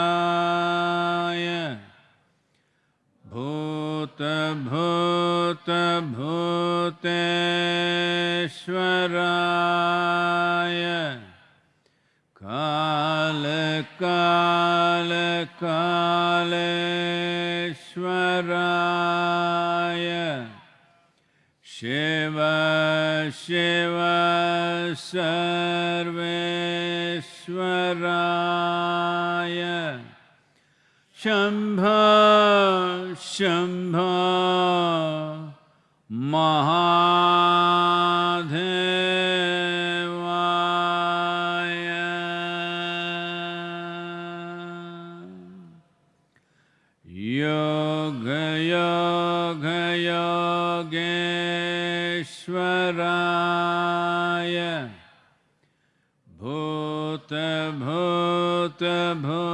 योगयोगयोगेश्वराय भूतभूतभूतेश्वराय कालकालकालेश्वराय शिव सर्वेश्वराय। शम्भो शंभ महाधेवाय योग योग योगेश्वर भूतभूतभूतेश्वराय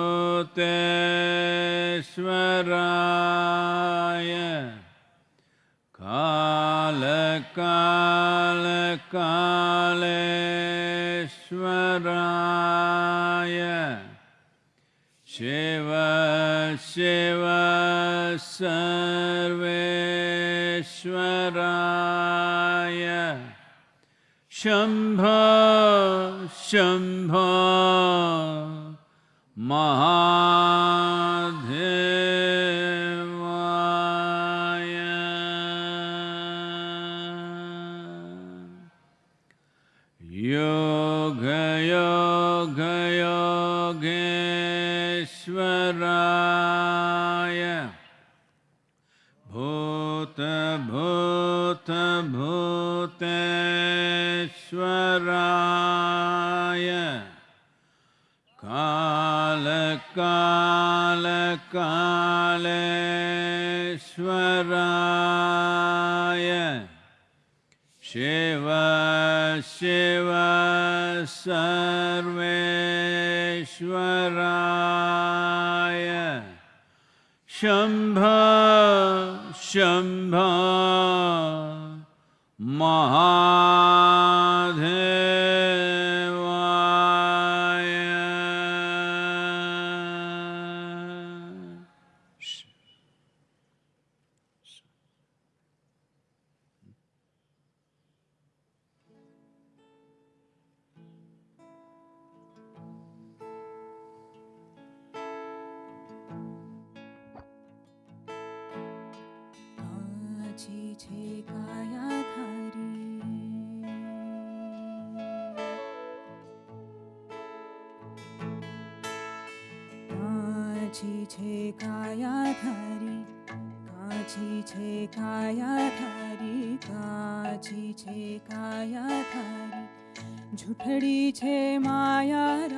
कालकालकालेश्वराय। शिव शिव सर्वेश्वराय। शम्भ शम्भ महादेवाय योगयोगयोगेश्वराय भूतभूतभूतेश्वराय कालकालकालेश्वराय शिव शिव सर्वेश्वराय। शम्भ शम्भ महादेवाय કાચી છે કાયા થારી કાચી છે કાયા થારી કાચી છે કાયા થારી જૂઠડી છે માયા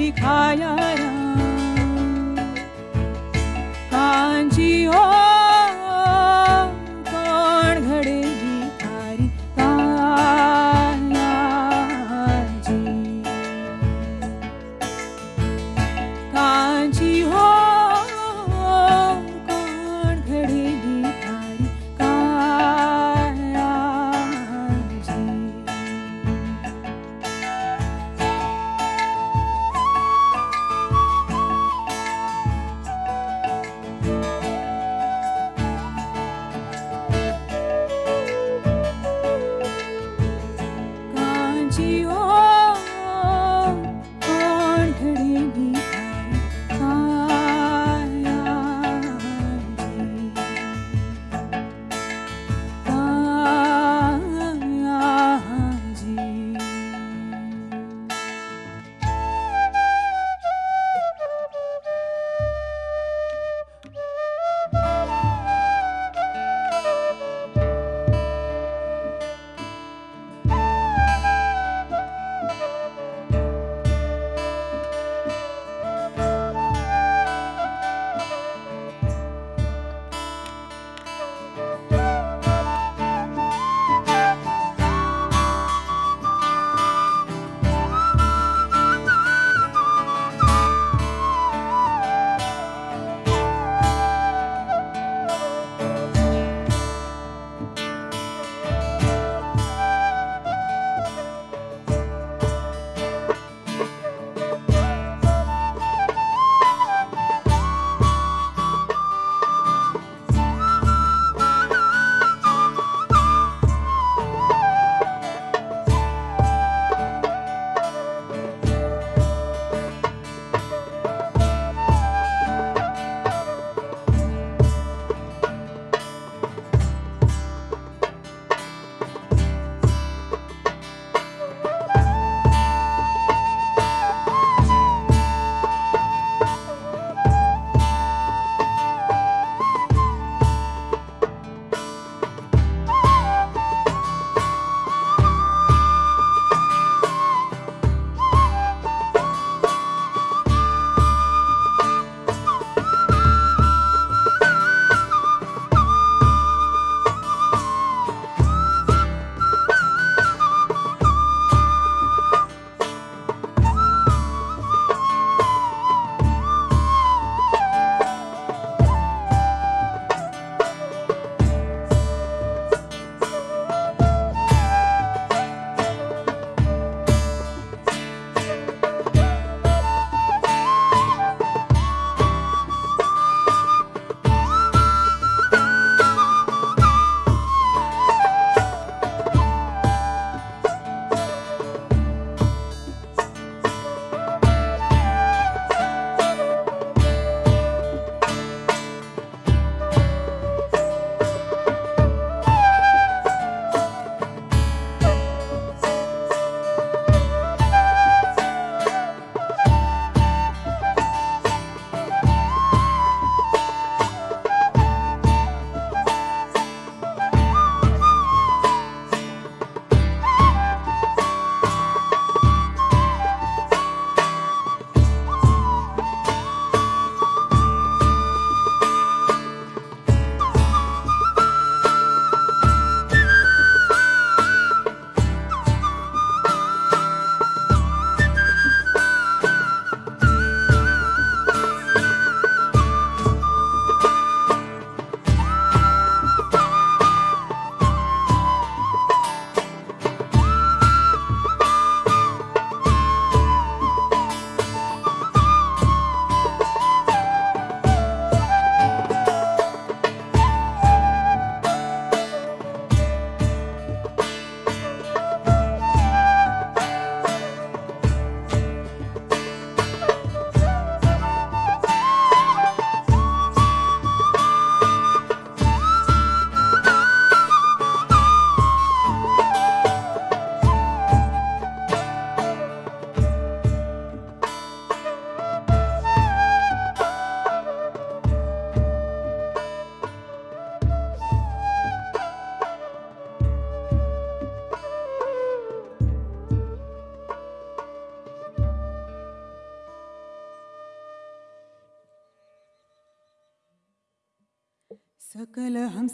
लिखाया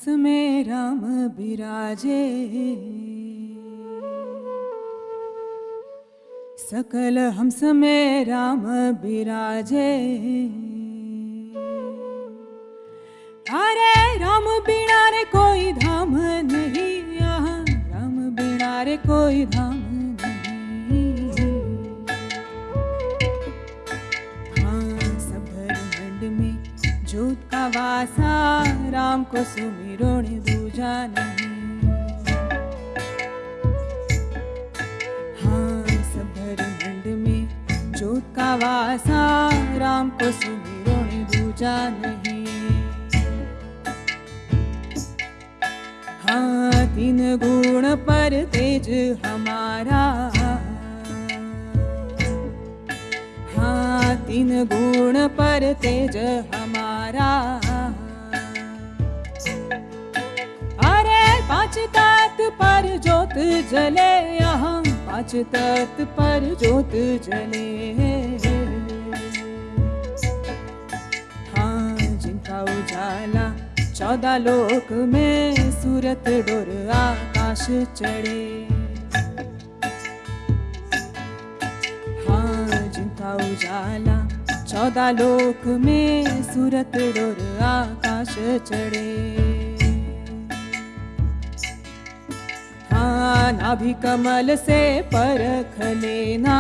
में राम बिराजे। सकल हंस में राम बिराजे। अरे राम बिना रे कोई धाम नहीं यहाँ राम बिना रे कोई धाम नहीं। हाँ सब में जोत का वासा। राम को सुमिरो ने दूजा नहीं। हाँ सब ब्रह्मांड में जोत का वासा राम को सुमिरो ने दूजा नहीं। हाँ तीन गुण पर तेज हमारा। हाँ तीन गुण पर तेज हमारा तत् पर जोत जले यहाँ पाँच तत् पर जोत जले। हाँ जिनका उजाला चौदह लोक में सूरत डोर आकाश चढ़े। हाँ जिनका उजाला चौदह लोक में सूरत डोर आकाश चढ़े। हाँ नाभि कमल से परख लेना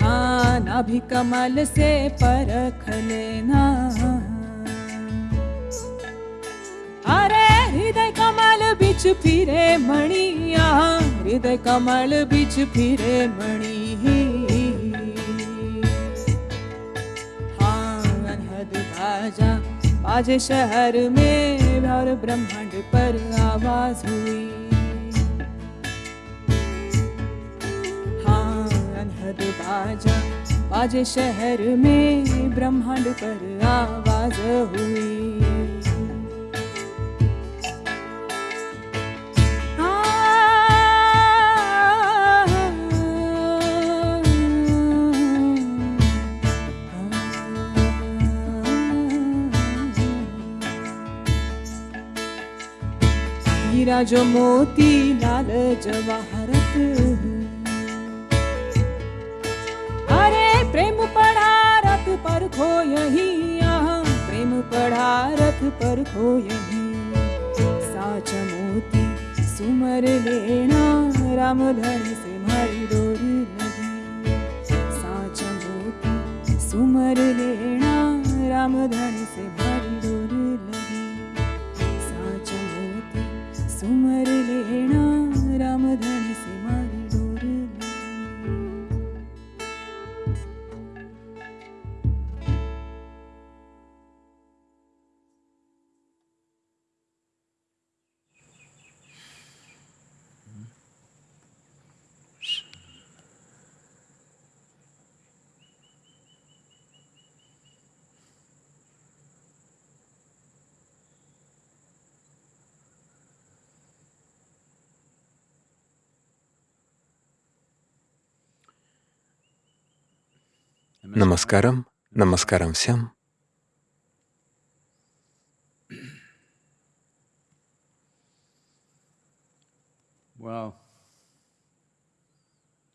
हाँ नाभि कमल से परख लेना अरे हृदय कमल बिच फिरे मणिया हृदय कमल बिच फिरे मणि हाँ अनहद बाजा बाजे शहर में और ब्रह्मांड पर आवाज़ हुई। हाँ बाजा। आज शहर में ब्रह्मांड पर आवाज़ हुई। हीरा जो मोती लाल जवाहरत अरे प्रेम पढ़ा रथ पर खो यही यहाँ प्रेम पढ़ा रथ पर खो यही। साच मोती सुमर लेना, राम धन से मारी डोरी लगी। साच मोती सुमर लेना, राम धन से सुमरलेणा रामदा Намаскарам, намаскарам всем.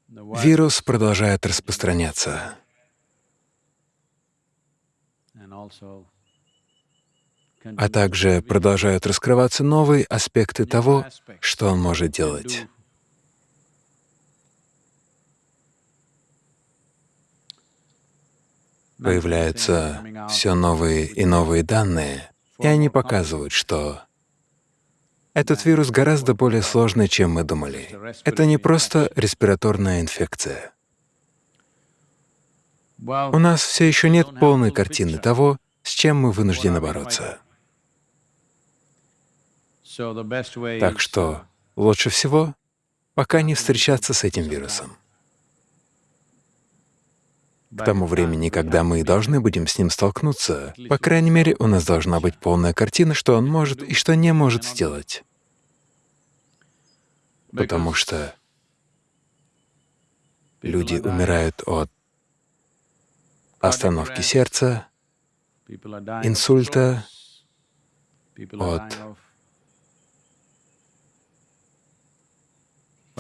Вирус продолжает распространяться, а также продолжают раскрываться новые аспекты того, что он может делать. Появляются все новые и новые данные, и они показывают, что этот вирус гораздо более сложный, чем мы думали. Это не просто респираторная инфекция. У нас все еще нет полной картины того, с чем мы вынуждены бороться. Так что лучше всего пока не встречаться с этим вирусом. К тому времени, когда мы должны будем с ним столкнуться, по крайней мере, у нас должна быть полная картина, что он может и что не может сделать. Потому что люди умирают от остановки сердца, инсульта, от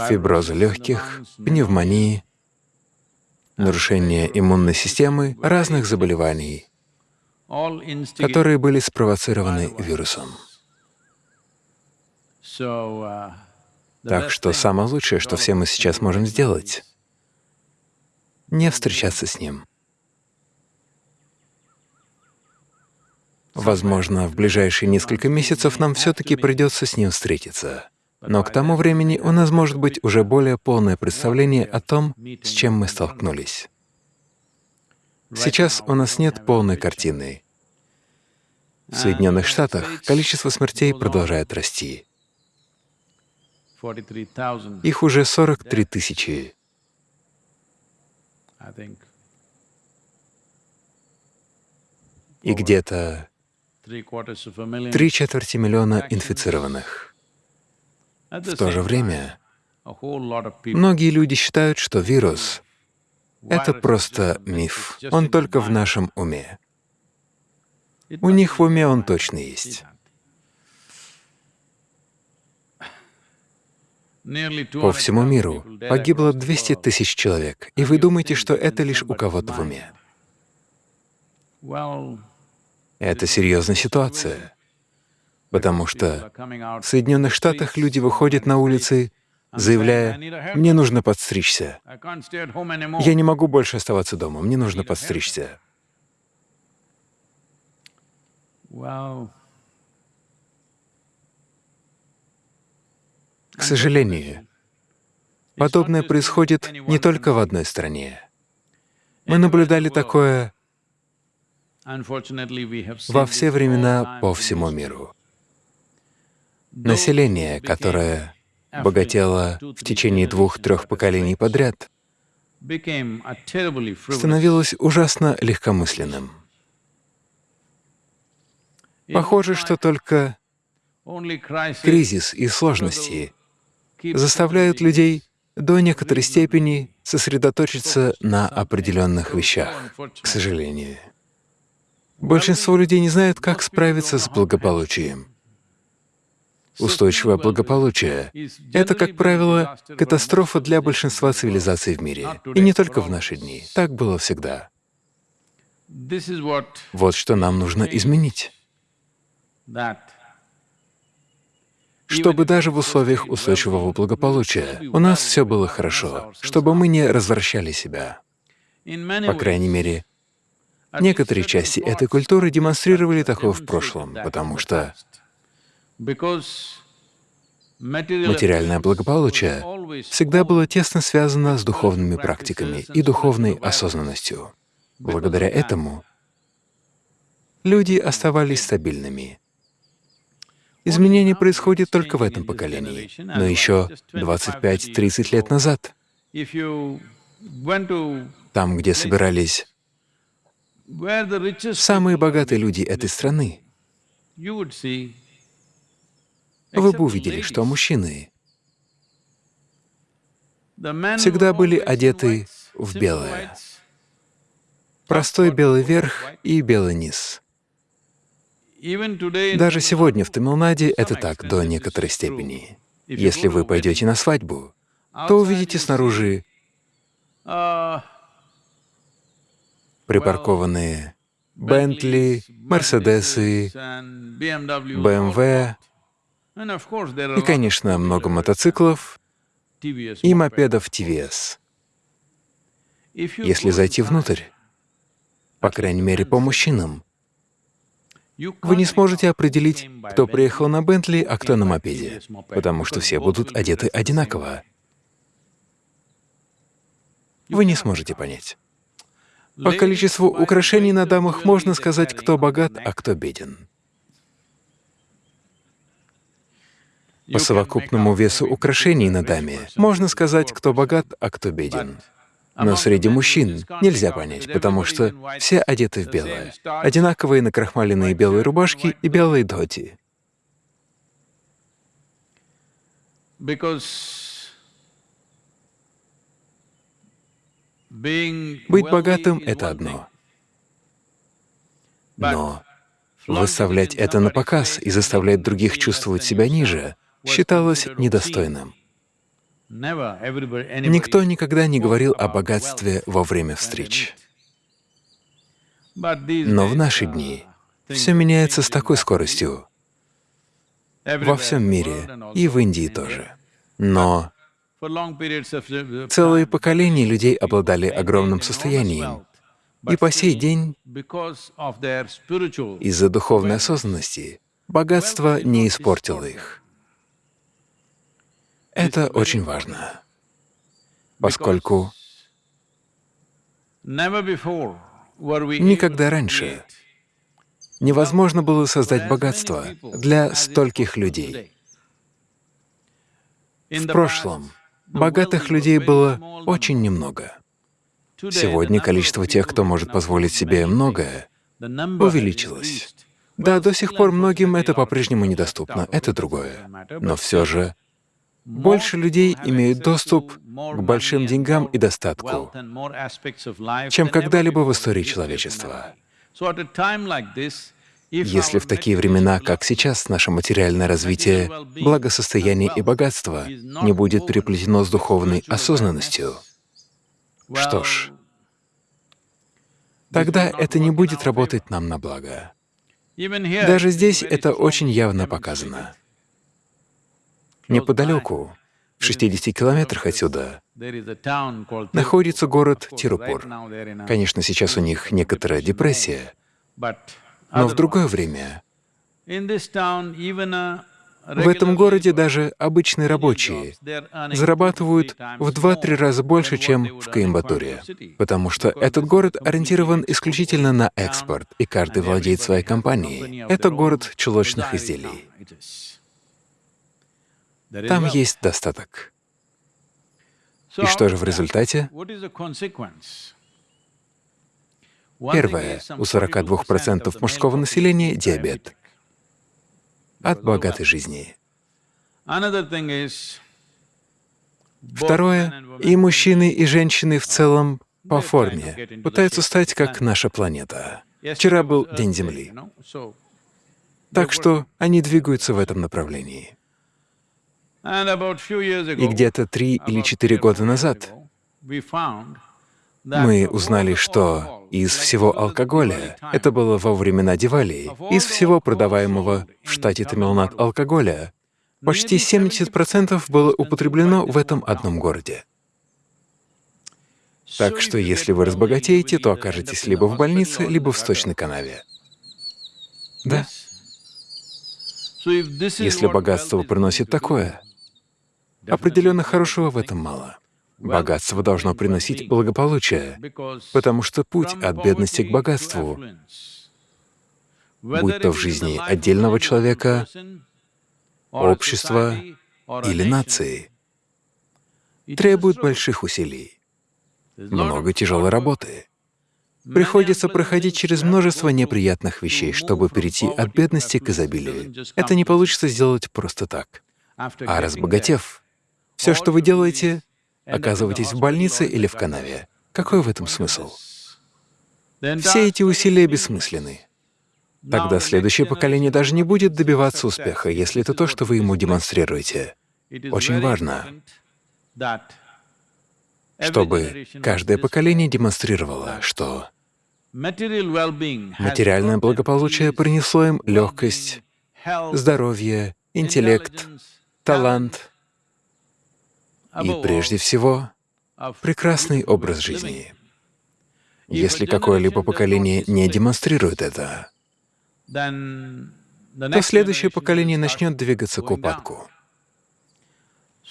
фиброза легких, пневмонии, нарушения иммунной системы, разных заболеваний, которые были спровоцированы вирусом. Так что самое лучшее, что все мы сейчас можем сделать, не встречаться с ним. Возможно, в ближайшие несколько месяцев нам все-таки придется с ним встретиться. Но к тому времени у нас может быть уже более полное представление о том, с чем мы столкнулись. Сейчас у нас нет полной картины. В Соединенных Штатах количество смертей продолжает расти. 43,000, Их уже 43 тысячи. И где-то три четверти миллиона инфицированных. В то же время многие люди считают, что вирус — это просто миф, он только в нашем уме. У них в уме он точно есть. По всему миру погибло 200 тысяч человек, и вы думаете, что это лишь у кого-то в уме. Это серьезная ситуация, потому что в Соединенных Штатах люди выходят на улицы, заявляя, «Мне нужно подстричься. Я не могу больше оставаться дома, мне нужно подстричься». К сожалению, подобное происходит не только в одной стране. Мы наблюдали такое во все времена по всему миру. Население, которое богатело в течение двух-трех поколений подряд, становилось ужасно легкомысленным. Похоже, что только кризис и сложности заставляют людей до некоторой степени сосредоточиться на определенных вещах, к сожалению. Большинство людей не знают, как справиться с благополучием. Устойчивое благополучие — это, как правило, катастрофа для большинства цивилизаций в мире. И не только в наши дни. Так было всегда. Вот что нам нужно изменить. Чтобы даже в условиях устойчивого благополучия у нас все было хорошо, чтобы мы не развращали себя. По крайней мере, некоторые части этой культуры демонстрировали такое в прошлом, потому что материальное благополучие всегда было тесно связано с духовными практиками и духовной осознанностью. Благодаря этому люди оставались стабильными. Изменения происходят только в этом поколении, но еще 25-30 лет назад, там, где собирались самые богатые люди этой страны, вы бы увидели, что мужчины всегда были одеты в белое. Простой белый верх и белый низ. Даже сегодня в Тамилнаде это так до некоторой степени. Если вы пойдете на свадьбу, то увидите снаружи припаркованные Бентли, Мерседесы, БМВ и, конечно, много мотоциклов и мопедов ТВС. Если зайти внутрь, по крайней мере, по мужчинам, вы не сможете определить, кто приехал на Бентли, а кто на мопеде, потому что все будут одеты одинаково. Вы не сможете понять. По количеству украшений на дамах можно сказать, кто богат, а кто беден. По совокупному весу украшений на даме можно сказать, кто богат, а кто беден. Но среди мужчин нельзя понять, потому что все одеты в белое. Одинаковые накрахмаленные белые рубашки и белые доти. Быть богатым — это одно. Но выставлять это на показ и заставлять других чувствовать себя ниже считалось недостойным. Никто никогда не говорил о богатстве во время встреч. Но в наши дни все меняется с такой скоростью, во всем мире, и в Индии тоже. Но целые поколения людей обладали огромным состоянием, и по сей день из-за духовной осознанности богатство не испортило их. Это очень важно, поскольку никогда раньше невозможно было создать богатство для стольких людей. В прошлом богатых людей было очень немного. Сегодня количество тех, кто может позволить себе многое, увеличилось. Да, до сих пор многим это по-прежнему недоступно, это другое. Но все же больше людей имеют доступ к большим деньгам и достатку, чем когда-либо в истории человечества. Если в такие времена, как сейчас, наше материальное развитие, благосостояние и богатство не будет переплетено с духовной осознанностью, что ж, тогда это не будет работать нам на благо. Даже здесь это очень явно показано. Неподалеку, в 60 километрах отсюда, находится город Тирупур. Конечно, сейчас у них некоторая депрессия, но в другое время в этом городе даже обычные рабочие зарабатывают в два-три раза больше, чем в Коимбатуре, потому что этот город ориентирован исключительно на экспорт, и каждый владеет своей компанией. Это город чулочных изделий. Там есть достаток. И что же в результате? Первое. У 42% мужского населения диабет от богатой жизни. Второе. И мужчины, и женщины в целом по форме пытаются стать как наша планета. Вчера был День Земли. Так что они двигаются в этом направлении. И где-то три или четыре года назад мы узнали, что из всего алкоголя, это было во времена Дивали, из всего продаваемого в штате Тамилнад алкоголя, почти 70% было употреблено в этом одном городе. Так что если вы разбогатеете, то окажетесь либо в больнице, либо в сточной канаве. Да. Если богатство приносит такое, определенно хорошего в этом мало. Богатство должно приносить благополучие, потому что путь от бедности к богатству, будь то в жизни отдельного человека, общества или нации, требует больших усилий, много тяжелой работы. Приходится проходить через множество неприятных вещей, чтобы перейти от бедности к изобилию. Это не получится сделать просто так. А разбогатев, все, что вы делаете, оказываетесь в больнице или в канаве. Какой в этом смысл? Все эти усилия бессмысленны. Тогда следующее поколение даже не будет добиваться успеха, если это то, что вы ему демонстрируете. Очень важно, чтобы каждое поколение демонстрировало, что материальное благополучие принесло им легкость, здоровье, интеллект, талант, и прежде всего прекрасный образ жизни. Если какое-либо поколение не демонстрирует это, то следующее поколение начнет двигаться к упадку.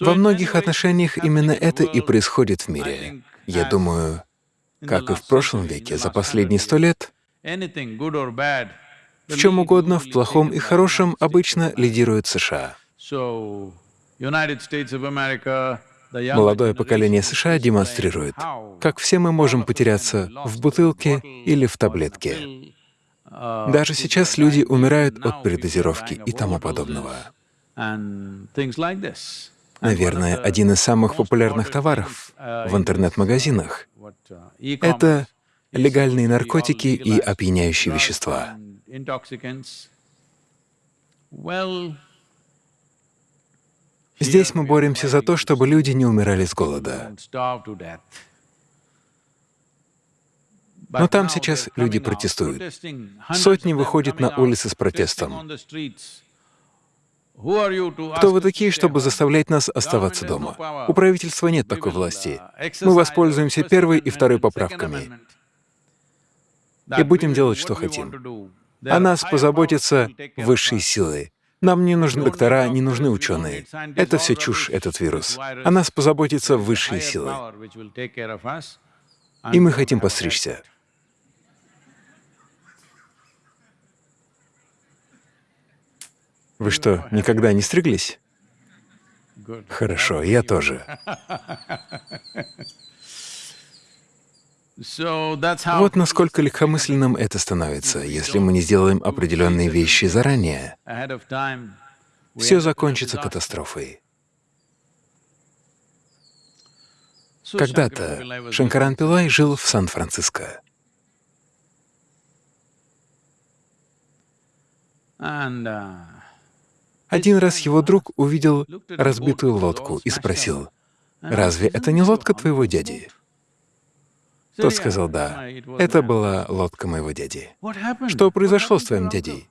Во многих отношениях именно это и происходит в мире. Я думаю, как и в прошлом веке, за последние сто лет, в чем угодно, в плохом и хорошем, обычно лидирует США. Молодое поколение США демонстрирует, как все мы можем потеряться в бутылке или в таблетке. Даже сейчас люди умирают от передозировки и тому подобного. Наверное, один из самых популярных товаров в интернет-магазинах — это легальные наркотики и опьяняющие вещества. Здесь мы боремся за то, чтобы люди не умирали с голода. Но там сейчас люди протестуют. Сотни выходят на улицы с протестом. Кто вы такие, чтобы заставлять нас оставаться дома? У правительства нет такой власти. Мы воспользуемся первой и второй поправками и будем делать, что хотим. О нас позаботятся высшие силы. Нам не нужны доктора, не нужны ученые. Это все чушь, этот вирус. О нас позаботятся высшие силы. И мы хотим постричься. Вы что, никогда не стриглись? Хорошо, я тоже. Вот насколько легкомысленным это становится, если мы не сделаем определенные вещи заранее. Все закончится катастрофой. Когда-то Шанкаран Пилай жил в Сан-Франциско. Один раз его друг увидел разбитую лодку и спросил, «Разве это не лодка твоего дяди?» Тот сказал, «Да, это была лодка моего дяди». «Что произошло с твоим дядей?»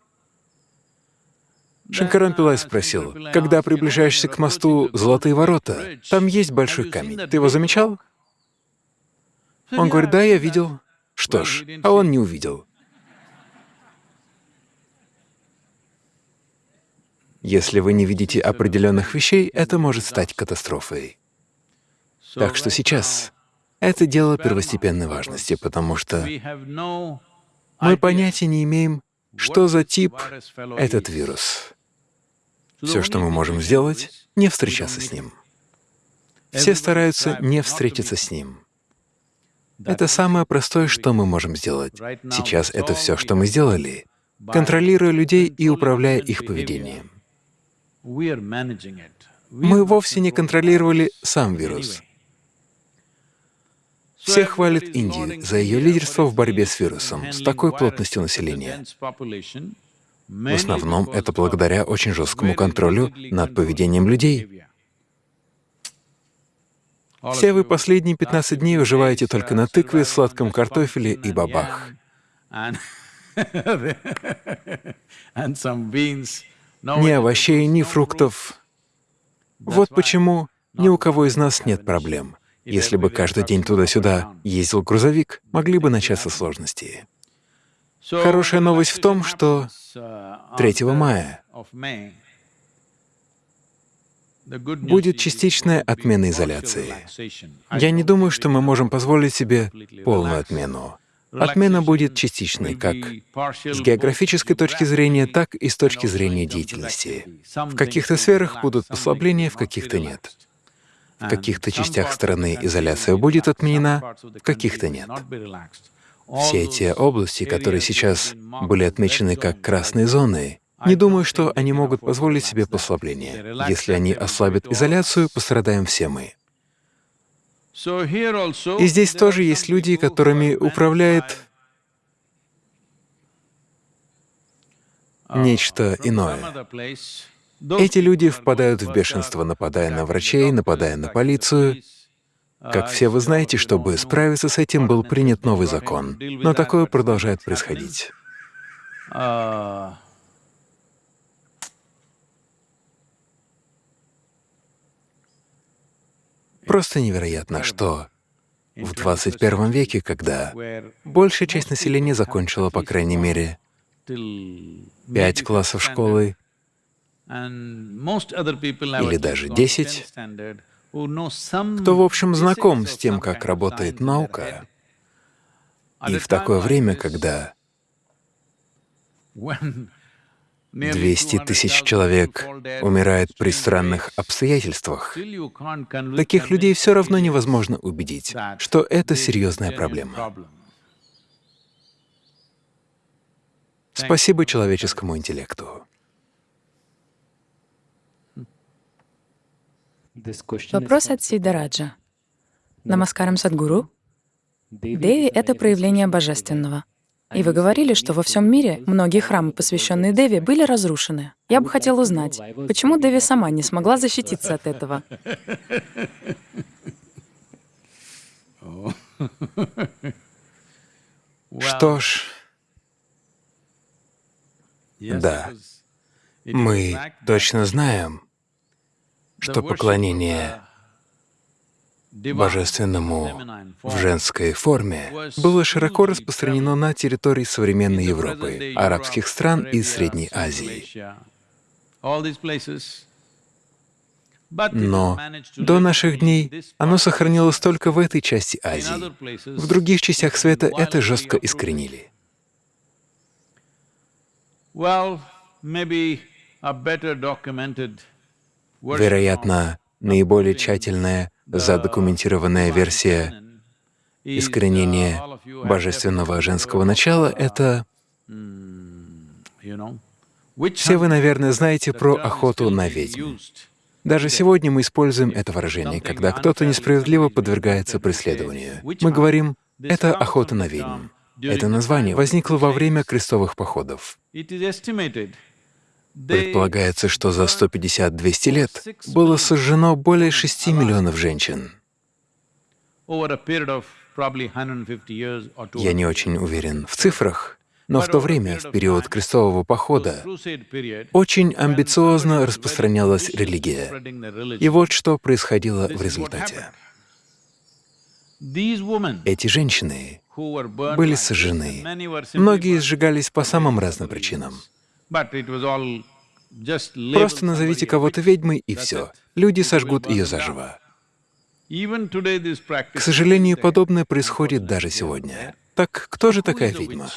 Шанкаран Пилай спросил, «Когда приближаешься к мосту Золотые ворота, там есть большой камень. Ты его замечал?» Он говорит, «Да, я видел». Что ж, а он не увидел. Если вы не видите определенных вещей, это может стать катастрофой. Так что сейчас это дело первостепенной важности, потому что мы понятия не имеем, что за тип этот вирус. Все, что мы можем сделать, не встречаться с ним. Все стараются не встретиться с ним. Это самое простое, что мы можем сделать. Сейчас это все, что мы сделали, контролируя людей и управляя их поведением. Мы вовсе не контролировали сам вирус. Все хвалят Индию за ее лидерство в борьбе с вирусом с такой плотностью населения. В основном это благодаря очень жесткому контролю над поведением людей. Все вы последние 15 дней выживаете только на тыкве, сладком картофеле и бабах. Ни овощей, ни фруктов. Вот почему ни у кого из нас нет проблем. Если бы каждый день туда-сюда ездил грузовик, могли бы начаться сложности. Хорошая новость в том, что 3 мая будет частичная отмена изоляции. Я не думаю, что мы можем позволить себе полную отмену. Отмена будет частичной как с географической точки зрения, так и с точки зрения деятельности. В каких-то сферах будут послабления, в каких-то нет. В каких-то частях страны изоляция будет отменена, в каких-то нет. Все эти области, которые сейчас были отмечены как красные зоны, не думаю, что они могут позволить себе послабление. Если они ослабят изоляцию, пострадаем все мы. И здесь тоже есть люди, которыми управляет нечто иное. Эти люди впадают в бешенство, нападая на врачей, нападая на полицию. Как все вы знаете, чтобы справиться с этим, был принят новый закон. Но такое продолжает происходить. Просто невероятно, что в 21 веке, когда большая часть населения закончила, по крайней мере, пять классов школы или даже десять, кто, в общем, знаком с тем, как работает наука, и в такое время, когда 200 тысяч человек умирает при странных обстоятельствах. Таких людей все равно невозможно убедить, что это серьезная проблема. Спасибо человеческому интеллекту. Вопрос от Сидараджа. Намаскарам Садгуру. Деви — это проявление божественного. И вы говорили, что во всем мире многие храмы, посвященные Деви, были разрушены. Я бы хотел узнать, почему Деви сама не смогла защититься от этого? Что ж, Да. мы точно знаем, что поклонение divine божественному в женской форме было широко распространено на территории современной Европы, арабских стран и Средней Азии. Но до наших дней оно сохранилось только в этой части Азии. В других частях света это жестко искоренили. Well, maybe a better documented Вероятно, наиболее тщательная, задокументированная версия искоренения божественного женского начала — это Все вы, наверное, знаете про охоту на ведьм. Даже сегодня мы используем это выражение, когда кто-то несправедливо подвергается преследованию. Мы говорим «это охота на ведьм». Это название возникло во время крестовых походов. Предполагается, что за 150-200 лет было сожжено более 6 миллионов женщин. over a period of probably 150 years or Я 200 не очень уверен в цифрах, но в то время, в период крестового похода, очень амбициозно распространялась религия. И вот что происходило в результате. Эти женщины были сожжены. Многие сжигались по самым разным причинам. Просто назовите кого-то ведьмой, и все. Люди сожгут ее заживо. К сожалению, подобное происходит даже сегодня. Так кто же такая ведьма?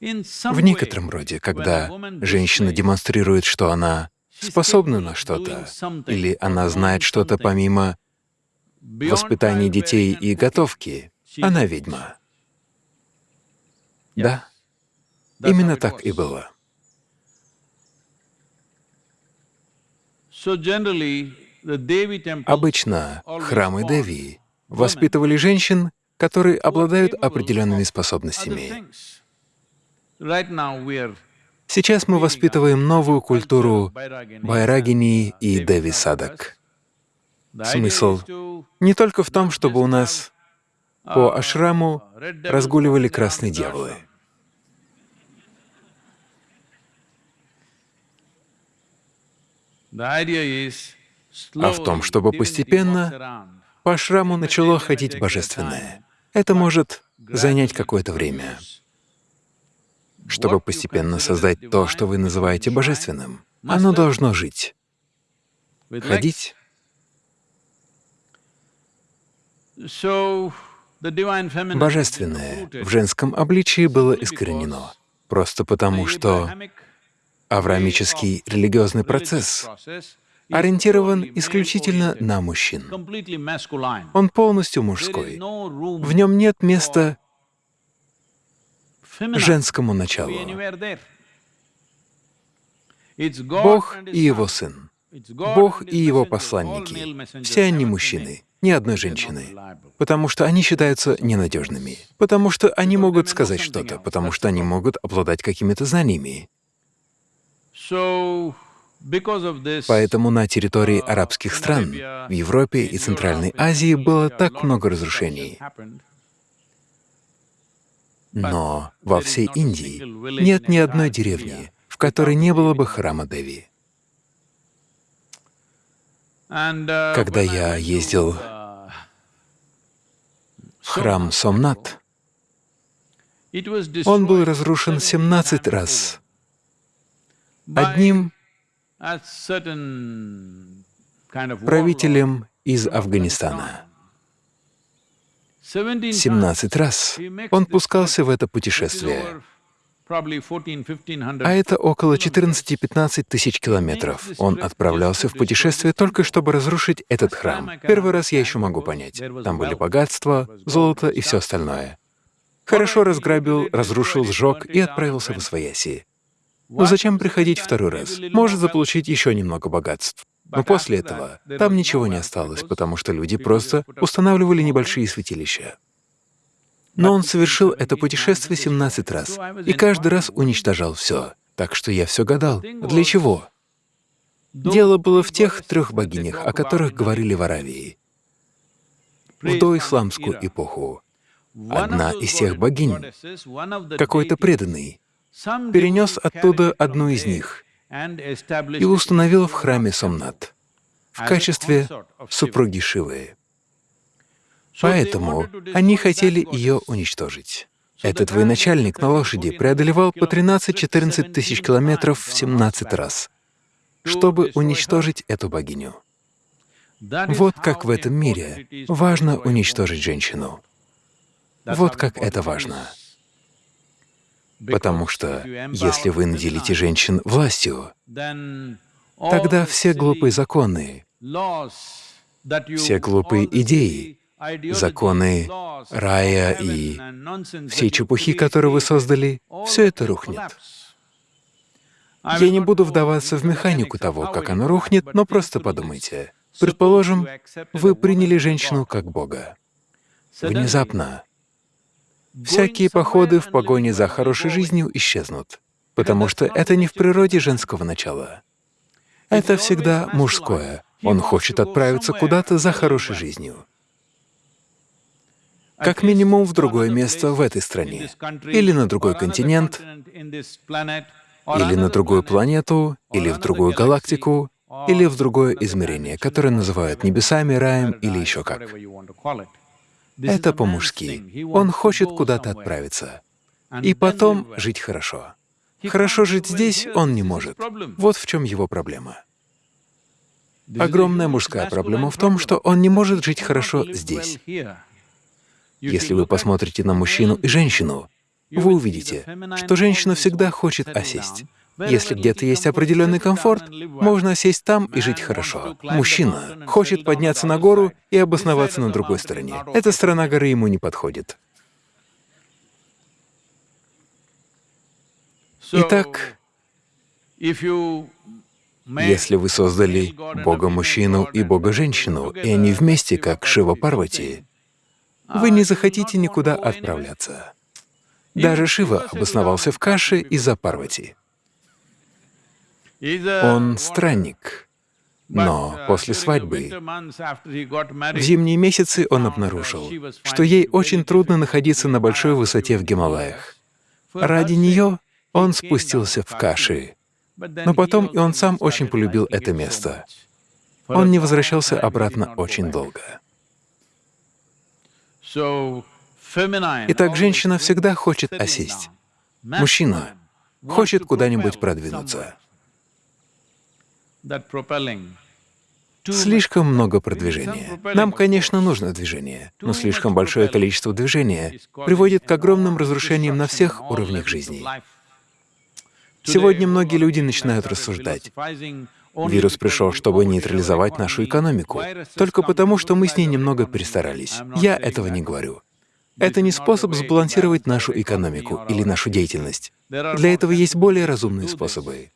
В некотором роде, когда женщина демонстрирует, что она способна на что-то, или она знает что-то помимо воспитания детей и готовки, она ведьма. Да, именно так и было. Обычно храмы Деви воспитывали женщин, которые обладают определенными способностями. Сейчас мы воспитываем новую культуру Байрагини и Деви Садак. Смысл не только в том, чтобы у нас по ашраму разгуливали красные дьяволы. А в том, чтобы постепенно По ашраму начало ходить божественное. Это может занять какое-то время, чтобы постепенно создать то, что вы называете божественным. Оно должно жить, ходить. Божественное в женском обличии было искоренено, просто потому что авраамический религиозный процесс ориентирован исключительно на мужчин. Он полностью мужской. В нем нет места женскому началу. Бог и Его Сын, Бог и Его посланники — все они мужчины, ни одной женщины, потому что они считаются ненадежными, потому что они могут сказать что-то, потому что они могут обладать какими-то знаниями. Поэтому на территории арабских стран, в Европе и Центральной Азии было так много разрушений. Но во всей Индии нет ни одной деревни, в которой не было бы храма Деви. Когда я ездил В храм Сомнат он был разрушен 17 раз. Одним правителем из Афганистана. 17 раз он пускался в это путешествие, а это около 14-15 тысяч километров. Он отправлялся в путешествие только чтобы разрушить этот храм. Первый раз я еще могу понять. Там были богатства, золото и все остальное. Хорошо разграбил, разрушил, сжег и отправился в Освояси. Но зачем приходить второй раз? Может заполучить еще немного богатств. Но после этого там ничего не осталось, потому что люди просто устанавливали небольшие святилища. Но он совершил это путешествие 17 раз, и каждый раз уничтожал все. Так что я все гадал, для чего? Дело было в тех трех богинях, о которых говорили в Аравии. В доисламскую эпоху одна из тех богинь, какой-то преданный, перенес оттуда одну из них и установил в храме Сомнат в качестве супруги Шивы. Поэтому они хотели ее уничтожить. Этот военачальник на лошади преодолевал по 13-14 тысяч километров в 17 раз, чтобы уничтожить эту богиню. Вот как в этом мире важно уничтожить женщину. Вот как это важно. Потому что если вы наделите женщин властью, тогда все глупые законы, все глупые идеи, законы рая и все чепухи, которые вы создали, все это рухнет. Я не буду вдаваться в механику того, как оно рухнет, но просто подумайте. Предположим, вы приняли женщину как Бога. Внезапно всякие походы в погоне за хорошей жизнью исчезнут, потому что это не в природе женского начала. Это всегда мужское. Он хочет отправиться куда-то за хорошей жизнью. Как минимум в другое место в этой стране, или на другой континент, или на другую планету, или в другую галактику, или в другое измерение, которое называют небесами, раем или еще как. Это по-мужски. Он хочет куда-то отправиться. И потом жить хорошо. Хорошо жить здесь он не может. Вот в чем его проблема. Огромная мужская проблема в том, что он не может жить хорошо здесь. Если вы посмотрите на мужчину и женщину, вы увидите, что женщина всегда хочет осесть. Если где-то есть определенный комфорт, можно сесть там и жить хорошо. Мужчина хочет подняться на гору и обосноваться на другой стороне. Эта сторона горы ему не подходит. Итак, если вы создали Бога-мужчину и Бога-женщину, и они вместе, как Шива Парвати, вы не захотите никуда отправляться. Даже Шива обосновался в Каше из-за Парвати. Он странник. Но после свадьбы, в зимние месяцы он обнаружил, что ей очень трудно находиться на большой высоте в Гималаях. Ради нее он спустился в Каши. Но потом и он сам очень полюбил это место. Он не возвращался обратно очень долго. Итак, женщина всегда хочет осесть. Мужчина хочет куда-нибудь продвинуться. Слишком много продвижения. Нам, конечно, нужно движение, но слишком большое количество движения приводит к огромным разрушениям на всех уровнях жизни. Сегодня многие люди начинают рассуждать. Вирус пришел, чтобы нейтрализовать нашу экономику, только потому, что мы с ней немного перестарались. Я этого не говорю. Это не способ сбалансировать нашу экономику или нашу деятельность. Для этого есть более разумные способы.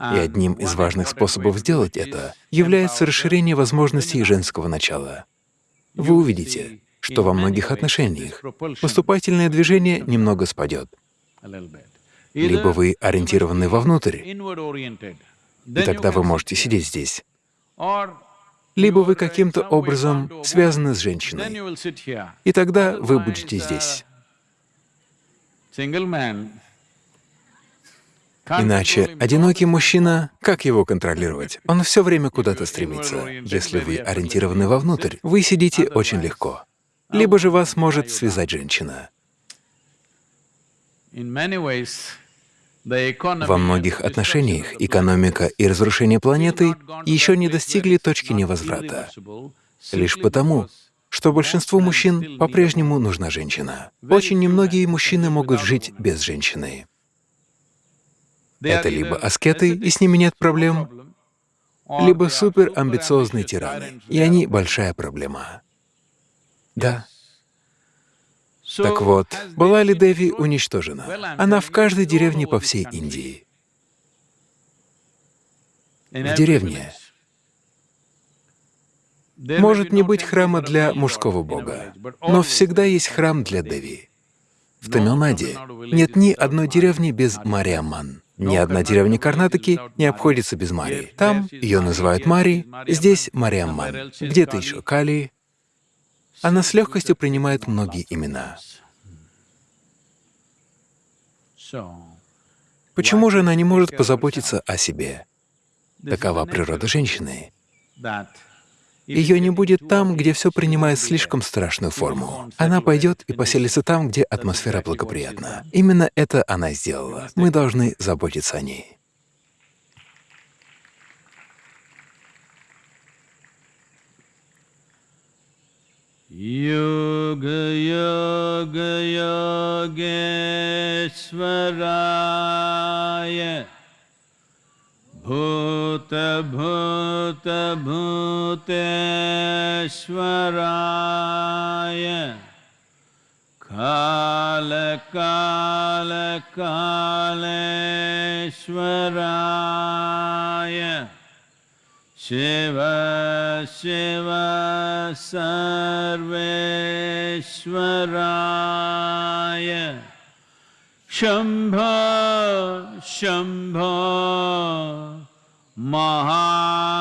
И одним из важных способов сделать это является расширение возможностей женского начала. Вы увидите, что во многих отношениях поступательное движение немного спадет. Либо вы ориентированы вовнутрь, и тогда вы можете сидеть здесь. Либо вы каким-то образом связаны с женщиной, и тогда вы будете здесь. Иначе одинокий мужчина, как его контролировать? Он все время куда-то стремится. Если вы ориентированы вовнутрь, вы сидите очень легко. Либо же вас может связать женщина. Во многих отношениях экономика и разрушение планеты еще не достигли точки невозврата, лишь потому, что большинству мужчин по-прежнему нужна женщина. Очень немногие мужчины могут жить без женщины. Это либо аскеты, и с ними нет проблем, либо суперамбициозные тираны, и они — большая проблема. Да. Так вот, была ли Деви уничтожена? Она в каждой деревне по всей Индии. В деревне Может не быть храма для мужского бога, но всегда есть храм для Деви. В Тамилнаде нет ни одной деревни без Мариамман. Ни одна деревня Карнатаки не обходится без Марии. Там ее называют Мари, здесь Мариамман, где-то еще Кали. Она с легкостью принимает многие имена. Почему же она не может позаботиться о себе? Такова природа женщины. Ее не будет там, где все принимает слишком страшную форму. Она пойдет и поселится там, где атмосфера благоприятна. Именно это она сделала. Мы должны заботиться о ней. Yoga Yoga Yogeshwaraya भूत भूत भूतेश्वराय। काल काल कालेश्वराय। शिव शिव सर्वेश्वराय। शंभ शंभ महा